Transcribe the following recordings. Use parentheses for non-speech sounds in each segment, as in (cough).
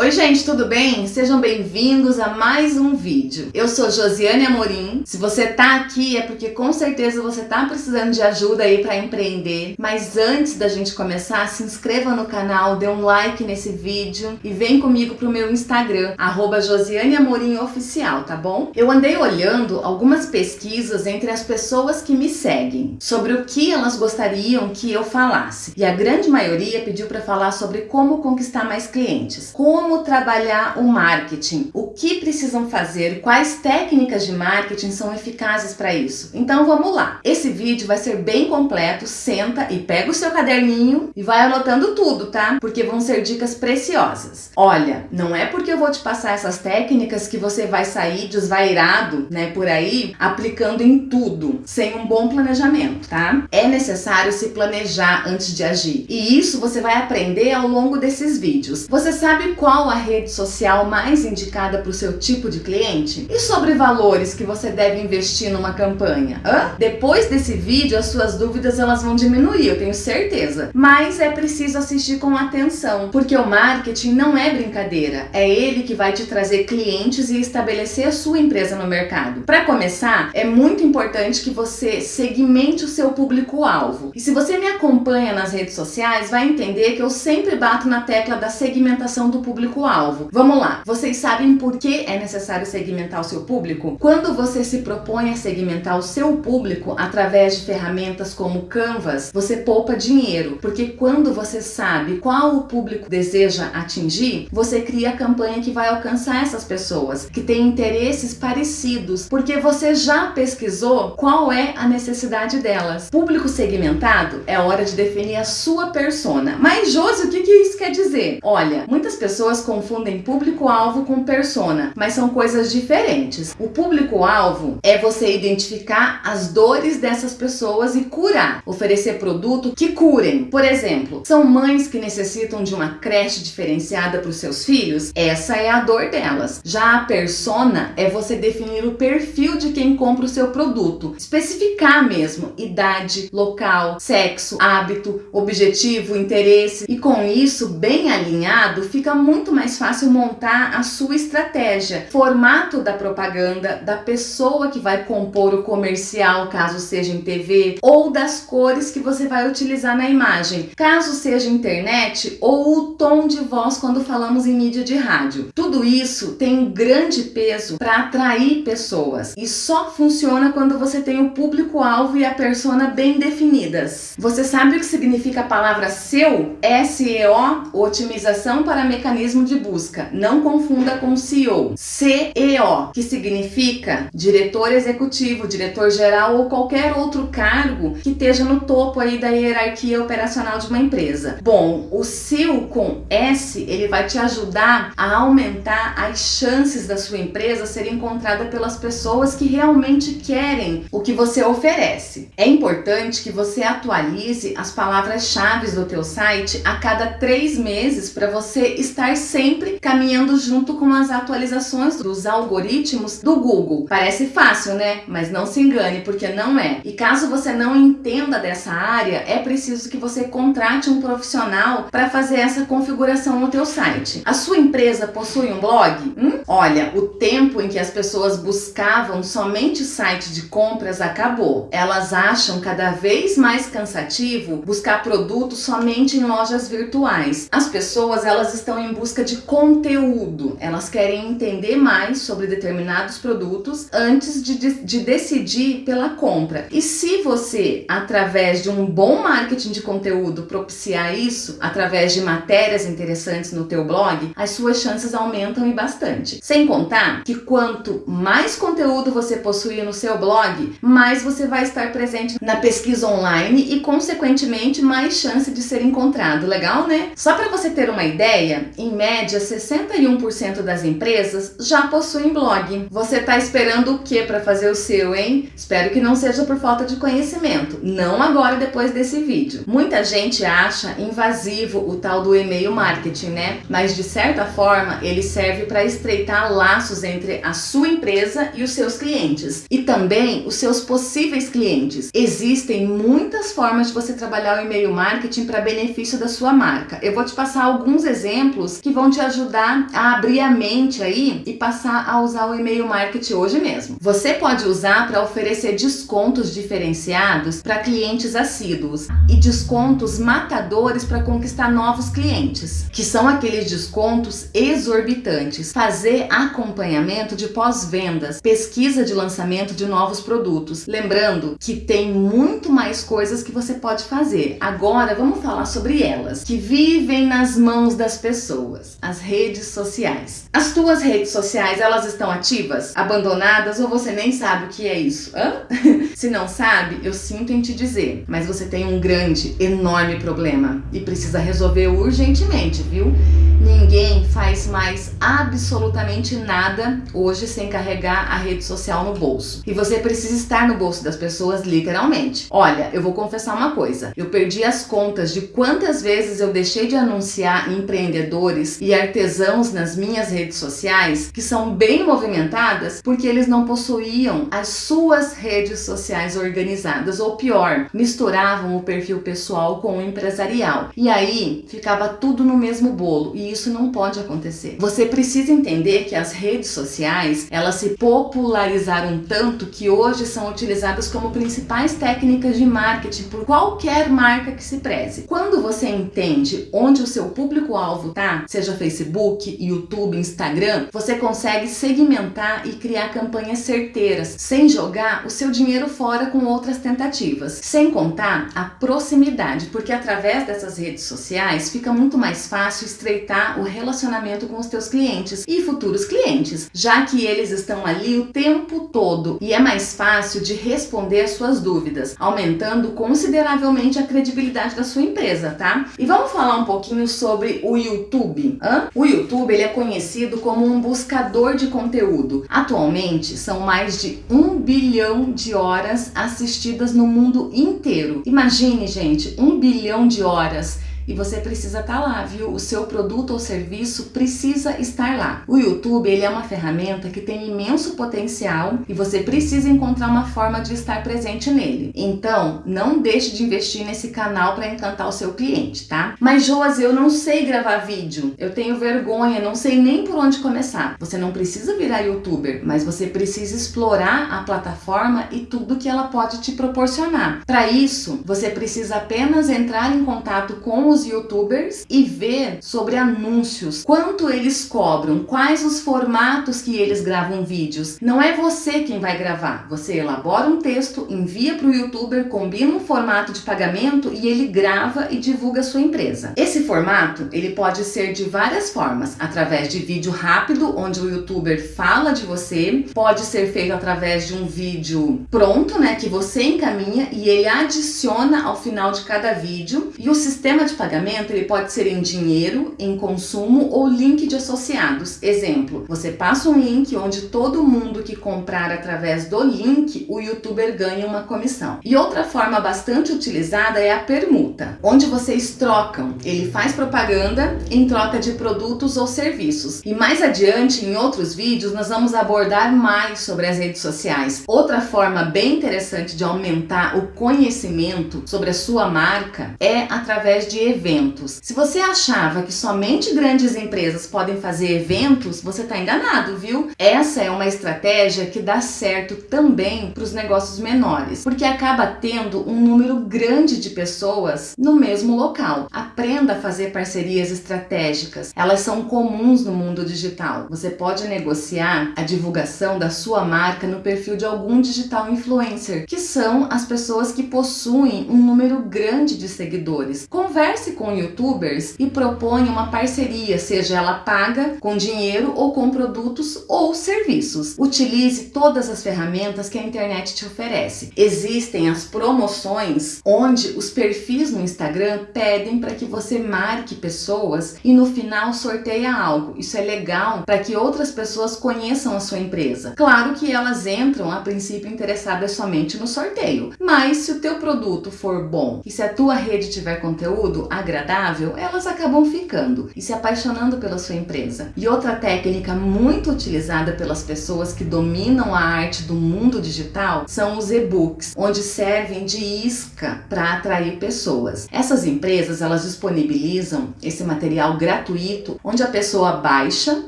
Oi gente, tudo bem? Sejam bem-vindos a mais um vídeo. Eu sou Josiane Amorim. Se você tá aqui é porque com certeza você tá precisando de ajuda aí para empreender. Mas antes da gente começar, se inscreva no canal, dê um like nesse vídeo e vem comigo pro meu Instagram, arroba Josiane Amorim Oficial, tá bom? Eu andei olhando algumas pesquisas entre as pessoas que me seguem sobre o que elas gostariam que eu falasse. E a grande maioria pediu para falar sobre como conquistar mais clientes, como como trabalhar o marketing, o que precisam fazer, quais técnicas de marketing são eficazes para isso. Então vamos lá. Esse vídeo vai ser bem completo, senta e pega o seu caderninho e vai anotando tudo, tá? Porque vão ser dicas preciosas. Olha, não é porque eu vou te passar essas técnicas que você vai sair desvairado, né, por aí, aplicando em tudo, sem um bom planejamento, tá? É necessário se planejar antes de agir. E isso você vai aprender ao longo desses vídeos. Você sabe qual qual a rede social mais indicada para o seu tipo de cliente? E sobre valores que você deve investir numa campanha? Hã? Depois desse vídeo, as suas dúvidas elas vão diminuir, eu tenho certeza. Mas é preciso assistir com atenção, porque o marketing não é brincadeira. É ele que vai te trazer clientes e estabelecer a sua empresa no mercado. Para começar, é muito importante que você segmente o seu público-alvo. E se você me acompanha nas redes sociais, vai entender que eu sempre bato na tecla da segmentação do público público-alvo. Vamos lá, vocês sabem por que é necessário segmentar o seu público? Quando você se propõe a segmentar o seu público através de ferramentas como Canvas, você poupa dinheiro, porque quando você sabe qual o público deseja atingir, você cria a campanha que vai alcançar essas pessoas, que têm interesses parecidos, porque você já pesquisou qual é a necessidade delas. Público segmentado é hora de definir a sua persona. Mas, Josi, o que, que isso quer dizer? Olha, muitas pessoas pessoas confundem público-alvo com persona, mas são coisas diferentes. O público-alvo é você identificar as dores dessas pessoas e curar, oferecer produto que curem. Por exemplo, são mães que necessitam de uma creche diferenciada para os seus filhos? Essa é a dor delas. Já a persona é você definir o perfil de quem compra o seu produto, especificar mesmo idade, local, sexo, hábito, objetivo, interesse e com isso bem alinhado fica muito muito mais fácil montar a sua estratégia, formato da propaganda, da pessoa que vai compor o comercial, caso seja em TV, ou das cores que você vai utilizar na imagem, caso seja internet, ou o tom de voz quando falamos em mídia de rádio. Tudo isso tem um grande peso para atrair pessoas e só funciona quando você tem o público-alvo e a persona bem definidas. Você sabe o que significa a palavra SEO? SEO, otimização para mecanismos mecanismo de busca. Não confunda com CEO. CEO, que significa diretor executivo, diretor geral ou qualquer outro cargo que esteja no topo aí da hierarquia operacional de uma empresa. Bom, o SEO com S, ele vai te ajudar a aumentar as chances da sua empresa ser encontrada pelas pessoas que realmente querem o que você oferece. É importante que você atualize as palavras-chave do teu site a cada três meses para você estar sempre caminhando junto com as atualizações dos algoritmos do Google. Parece fácil, né? Mas não se engane, porque não é. E caso você não entenda dessa área, é preciso que você contrate um profissional para fazer essa configuração no teu site. A sua empresa possui um blog? Hum? Olha, o tempo em que as pessoas buscavam somente site de compras acabou. Elas acham cada vez mais cansativo buscar produtos somente em lojas virtuais. As pessoas elas estão em busca busca de conteúdo. Elas querem entender mais sobre determinados produtos antes de, de, de decidir pela compra. E se você, através de um bom marketing de conteúdo, propiciar isso, através de matérias interessantes no teu blog, as suas chances aumentam e bastante. Sem contar que quanto mais conteúdo você possuir no seu blog, mais você vai estar presente na pesquisa online e, consequentemente, mais chance de ser encontrado. Legal, né? Só para você ter uma ideia, em média média, 61% das empresas já possuem blog. Você está esperando o que para fazer o seu, hein? Espero que não seja por falta de conhecimento. Não agora, depois desse vídeo. Muita gente acha invasivo o tal do e-mail marketing, né? Mas de certa forma, ele serve para estreitar laços entre a sua empresa e os seus clientes. E também os seus possíveis clientes. Existem muitas formas de você trabalhar o e-mail marketing para benefício da sua marca. Eu vou te passar alguns exemplos que que vão te ajudar a abrir a mente aí e passar a usar o e-mail marketing hoje mesmo. Você pode usar para oferecer descontos diferenciados para clientes assíduos e descontos matadores para conquistar novos clientes, que são aqueles descontos exorbitantes. Fazer acompanhamento de pós-vendas, pesquisa de lançamento de novos produtos. Lembrando que tem muito mais coisas que você pode fazer. Agora vamos falar sobre elas, que vivem nas mãos das pessoas, as redes sociais. As tuas redes sociais, elas estão ativas, abandonadas ou você nem sabe o que é isso? Hã? (laughs) Se não sabe, eu sinto em te dizer, mas você tem um grande, enorme problema e precisa resolver urgentemente, viu? Ninguém faz mais absolutamente nada hoje sem carregar a rede social no bolso. E você precisa estar no bolso das pessoas literalmente. Olha, eu vou confessar uma coisa. Eu perdi as contas de quantas vezes eu deixei de anunciar empreendedores e artesãos nas minhas redes sociais que são bem movimentadas porque eles não possuíam as suas redes sociais organizadas ou pior, misturavam o perfil pessoal com o empresarial. E aí ficava tudo no mesmo bolo e isso não pode acontecer. Você precisa entender que as redes sociais, elas se popularizaram tanto que hoje são utilizadas como principais técnicas de marketing por qualquer marca que se preze. Quando você entende onde o seu público-alvo tá, seja Facebook, YouTube, Instagram, você consegue segmentar e criar campanhas certeiras, sem jogar o seu dinheiro fora com outras tentativas. Sem contar a proximidade, porque através dessas redes sociais fica muito mais fácil estreitar o relacionamento com os teus clientes e futuros clientes, já que eles estão ali o tempo todo e é mais fácil de responder as suas dúvidas, aumentando consideravelmente a credibilidade da sua empresa, tá? E vamos falar um pouquinho sobre o YouTube. Hã? O YouTube ele é conhecido como um buscador de conteúdo. Atualmente são mais de um bilhão de horas assistidas no mundo inteiro. Imagine, gente, um bilhão de horas e você precisa estar tá lá, viu? O seu produto ou serviço precisa estar lá. O YouTube, ele é uma ferramenta que tem imenso potencial e você precisa encontrar uma forma de estar presente nele. Então, não deixe de investir nesse canal para encantar o seu cliente, tá? Mas Joas, eu não sei gravar vídeo. Eu tenho vergonha, não sei nem por onde começar. Você não precisa virar youtuber, mas você precisa explorar a plataforma e tudo que ela pode te proporcionar. Para isso, você precisa apenas entrar em contato com os youtubers e ver sobre anúncios, quanto eles cobram, quais os formatos que eles gravam vídeos. Não é você quem vai gravar, você elabora um texto, envia para o youtuber, combina um formato de pagamento e ele grava e divulga a sua empresa. Esse formato, ele pode ser de várias formas, através de vídeo rápido, onde o youtuber fala de você, pode ser feito através de um vídeo pronto, né, que você encaminha e ele adiciona ao final de cada vídeo, e o sistema de pagamento pagamento ele pode ser em dinheiro, em consumo ou link de associados. Exemplo, você passa um link onde todo mundo que comprar através do link, o youtuber ganha uma comissão. E outra forma bastante utilizada é a permuta, onde vocês trocam. Ele faz propaganda em troca de produtos ou serviços. E mais adiante, em outros vídeos, nós vamos abordar mais sobre as redes sociais. Outra forma bem interessante de aumentar o conhecimento sobre a sua marca é através de eventos. Se você achava que somente grandes empresas podem fazer eventos, você está enganado, viu? Essa é uma estratégia que dá certo também para os negócios menores, porque acaba tendo um número grande de pessoas no mesmo local. Aprenda a fazer parcerias estratégicas. Elas são comuns no mundo digital. Você pode negociar a divulgação da sua marca no perfil de algum digital influencer, que são as pessoas que possuem um número grande de seguidores. Converse converse com youtubers e propõe uma parceria, seja ela paga, com dinheiro ou com produtos ou serviços. Utilize todas as ferramentas que a internet te oferece. Existem as promoções, onde os perfis no Instagram pedem para que você marque pessoas e no final sorteia algo. Isso é legal para que outras pessoas conheçam a sua empresa. Claro que elas entram a princípio interessadas somente no sorteio, mas se o teu produto for bom e se a tua rede tiver conteúdo, agradável, elas acabam ficando e se apaixonando pela sua empresa. E outra técnica muito utilizada pelas pessoas que dominam a arte do mundo digital são os e-books, onde servem de isca para atrair pessoas. Essas empresas, elas disponibilizam esse material gratuito, onde a pessoa baixa,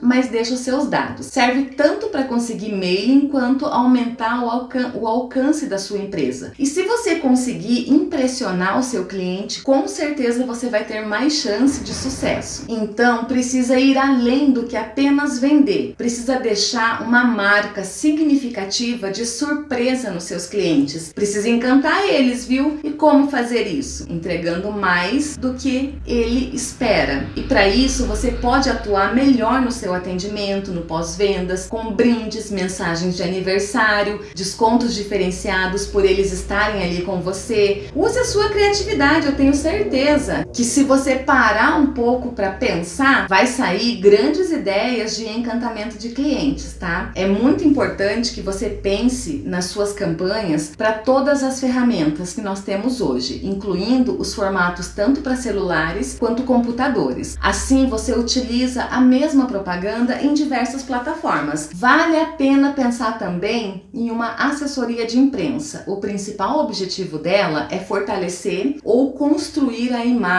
mas deixa os seus dados. Serve tanto para conseguir mailing quanto aumentar o, alcan o alcance da sua empresa. E se você conseguir impressionar o seu cliente, com certeza você vai ter mais chance de sucesso. Então, precisa ir além do que apenas vender. Precisa deixar uma marca significativa de surpresa nos seus clientes. Precisa encantar eles, viu? E como fazer isso? Entregando mais do que ele espera. E para isso, você pode atuar melhor no seu atendimento, no pós-vendas, com brindes, mensagens de aniversário, descontos diferenciados por eles estarem ali com você. Use a sua criatividade, eu tenho certeza que se você parar um pouco para pensar, vai sair grandes ideias de encantamento de clientes, tá? É muito importante que você pense nas suas campanhas para todas as ferramentas que nós temos hoje, incluindo os formatos tanto para celulares quanto computadores. Assim, você utiliza a mesma propaganda em diversas plataformas. Vale a pena pensar também em uma assessoria de imprensa. O principal objetivo dela é fortalecer ou construir a imagem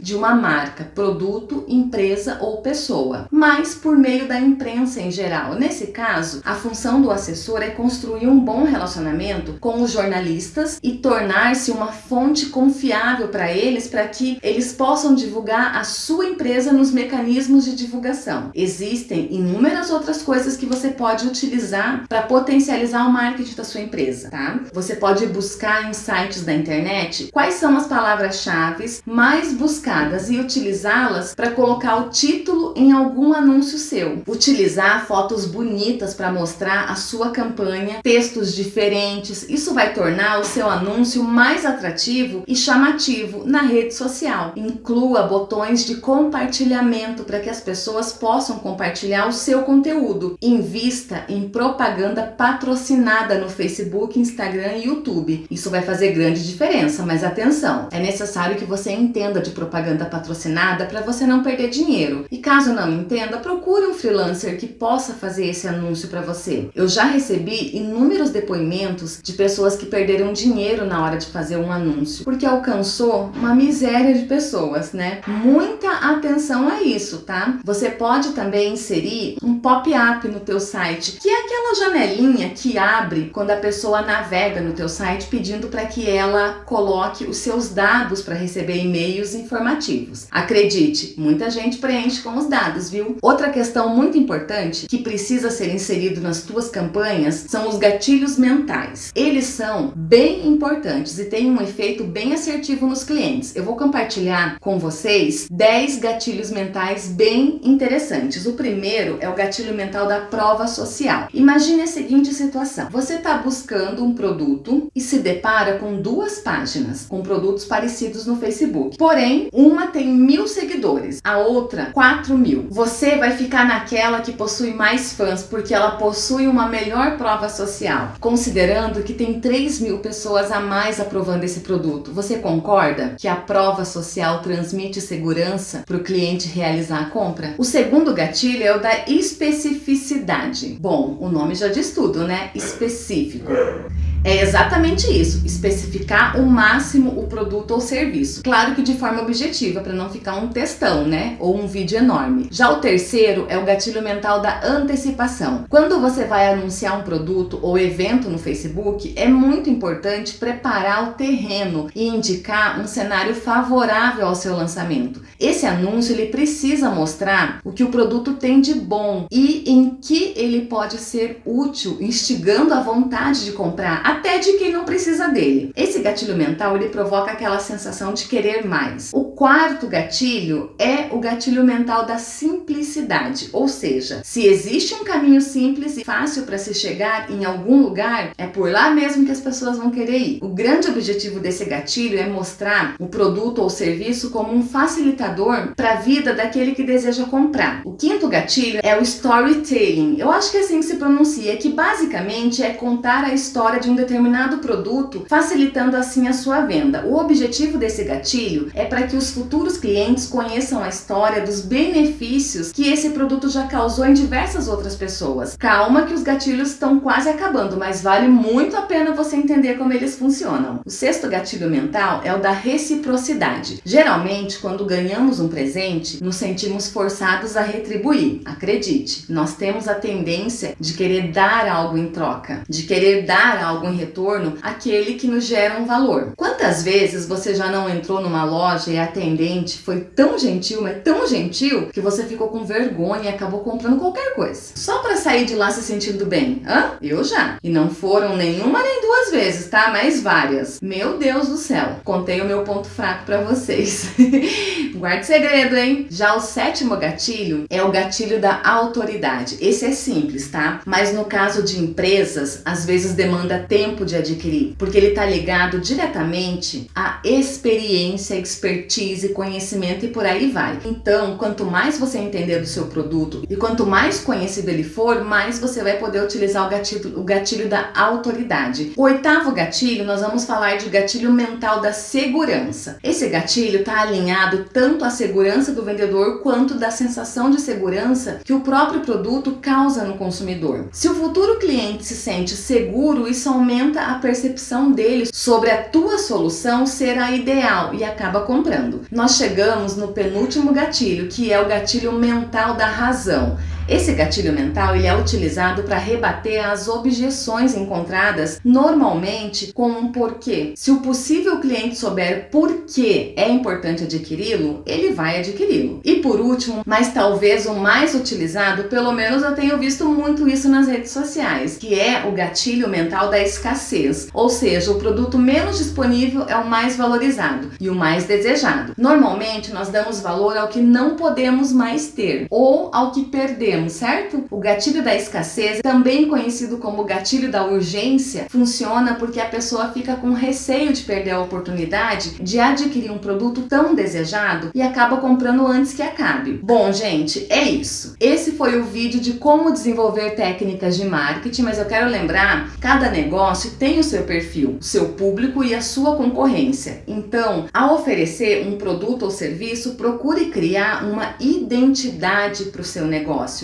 de uma marca, produto, empresa ou pessoa, mas por meio da imprensa em geral. Nesse caso, a função do assessor é construir um bom relacionamento com os jornalistas e tornar-se uma fonte confiável para eles, para que eles possam divulgar a sua empresa nos mecanismos de divulgação. Existem inúmeras outras coisas que você pode utilizar para potencializar o marketing da sua empresa, tá? Você pode buscar em sites da internet quais são as palavras-chave mais buscadas e utilizá-las para colocar o título em algum anúncio seu. Utilizar fotos bonitas para mostrar a sua campanha, textos diferentes, isso vai tornar o seu anúncio mais atrativo e chamativo na rede social. Inclua botões de compartilhamento para que as pessoas possam compartilhar o seu conteúdo. Invista em propaganda patrocinada no Facebook, Instagram e YouTube. Isso vai fazer grande diferença, mas atenção, é necessário que você entenda de propaganda patrocinada para você não perder dinheiro. E caso não entenda, procure um freelancer que possa fazer esse anúncio para você. Eu já recebi inúmeros depoimentos de pessoas que perderam dinheiro na hora de fazer um anúncio, porque alcançou uma miséria de pessoas, né? Muita atenção a isso, tá? Você pode também inserir um pop-up no teu site, que é aquela janelinha que abre quando a pessoa navega no teu site pedindo para que ela coloque os seus dados para receber e-mails informativos. Acredite, muita gente preenche com os dados, viu? Outra questão muito importante que precisa ser inserido nas tuas campanhas são os gatilhos mentais. Eles são bem importantes e têm um efeito bem assertivo nos clientes. Eu vou compartilhar com vocês 10 gatilhos mentais bem interessantes. O primeiro é o gatilho mental da prova social. Imagine a seguinte situação. Você está buscando um produto e se depara com duas páginas com produtos parecidos no Facebook. Porém, uma tem mil seguidores, a outra 4 mil. Você vai ficar naquela que possui mais fãs porque ela possui uma melhor prova social, considerando que tem 3 mil pessoas a mais aprovando esse produto. Você concorda que a prova social transmite segurança para o cliente realizar a compra? O segundo gatilho é o da especificidade. Bom, o nome já diz tudo, né? Específico. É exatamente isso, especificar o máximo o produto ou serviço. Claro que de forma objetiva, para não ficar um textão, né? Ou um vídeo enorme. Já o terceiro é o gatilho mental da antecipação. Quando você vai anunciar um produto ou evento no Facebook, é muito importante preparar o terreno e indicar um cenário favorável ao seu lançamento. Esse anúncio ele precisa mostrar o que o produto tem de bom e em que ele pode ser útil, instigando a vontade de comprar até de quem não precisa dele. Esse gatilho mental, ele provoca aquela sensação de querer mais. O quarto gatilho é o gatilho mental da simplicidade, ou seja, se existe um caminho simples e fácil para se chegar em algum lugar, é por lá mesmo que as pessoas vão querer ir. O grande objetivo desse gatilho é mostrar o produto ou serviço como um facilitador para a vida daquele que deseja comprar. O quinto gatilho é o storytelling. Eu acho que é assim que se pronuncia, que basicamente é contar a história de um determinado produto, facilitando assim a sua venda. O objetivo desse gatilho é para que os futuros clientes conheçam a história dos benefícios que esse produto já causou em diversas outras pessoas. Calma que os gatilhos estão quase acabando, mas vale muito a pena você entender como eles funcionam. O sexto gatilho mental é o da reciprocidade. Geralmente, quando ganhamos um presente, nos sentimos forçados a retribuir. Acredite, nós temos a tendência de querer dar algo em troca, de querer dar algo em retorno àquele que nos gera um valor. Quantas vezes você já não entrou numa loja e a atendente foi tão gentil, mas tão gentil, que você ficou com vergonha e acabou comprando qualquer coisa? Só para sair de lá se sentindo bem? Hã? Eu já. E não foram nenhuma nem duas vezes, tá? Mas várias. Meu Deus do céu. Contei o meu ponto fraco para vocês. (laughs) Guarde segredo, hein? Já o sétimo gatilho é o gatilho da autoridade. Esse é simples, tá? Mas no caso de empresas, às vezes demanda tempo de adquirir, porque ele tá ligado diretamente à experiência, expertise, conhecimento e por aí vai. Então, quanto mais você entender do seu produto e quanto mais conhecido ele for, mais você vai poder utilizar o gatilho, o gatilho da autoridade. O oitavo gatilho, nós vamos falar de gatilho mental da segurança. Esse gatilho está alinhado tanto à segurança do vendedor quanto da sensação de segurança que o próprio produto causa no consumidor. Se o futuro cliente se sente seguro, isso aumenta a percepção dele sobre a tua solução ser a ideal e acaba comprando. Nós chegamos no penúltimo gatilho, que é o gatilho mental da razão. Esse gatilho mental ele é utilizado para rebater as objeções encontradas normalmente com um porquê. Se o possível cliente souber por que é importante adquiri-lo, ele vai adquiri-lo. E por último, mas talvez o mais utilizado, pelo menos eu tenho visto muito isso nas redes sociais, que é o gatilho mental da escassez. Ou seja, o produto menos disponível é o mais valorizado e o mais desejado. Normalmente nós damos valor ao que não podemos mais ter ou ao que perdemos certo? O gatilho da escassez, também conhecido como gatilho da urgência, funciona porque a pessoa fica com receio de perder a oportunidade de adquirir um produto tão desejado e acaba comprando antes que acabe. Bom, gente, é isso. Esse foi o vídeo de como desenvolver técnicas de marketing, mas eu quero lembrar, cada negócio tem o seu perfil, o seu público e a sua concorrência. Então, ao oferecer um produto ou serviço, procure criar uma identidade para o seu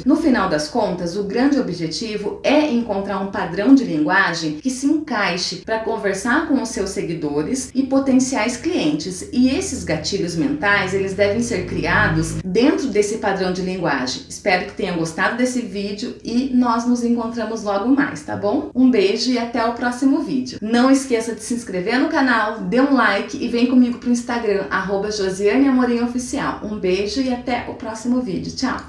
No final das contas, o grande objetivo é encontrar um padrão de linguagem que se encaixe para conversar com os seus seguidores e potenciais clientes. E esses gatilhos mentais, eles devem ser criados dentro desse padrão de linguagem. Espero que tenham gostado desse vídeo e nós nos encontramos logo mais, tá bom? Um beijo e até o próximo vídeo. Não esqueça de se inscrever no canal, dê um like e vem comigo pro Instagram, arroba Josiane Amorim Oficial. Um beijo e até o próximo vídeo. Tchau!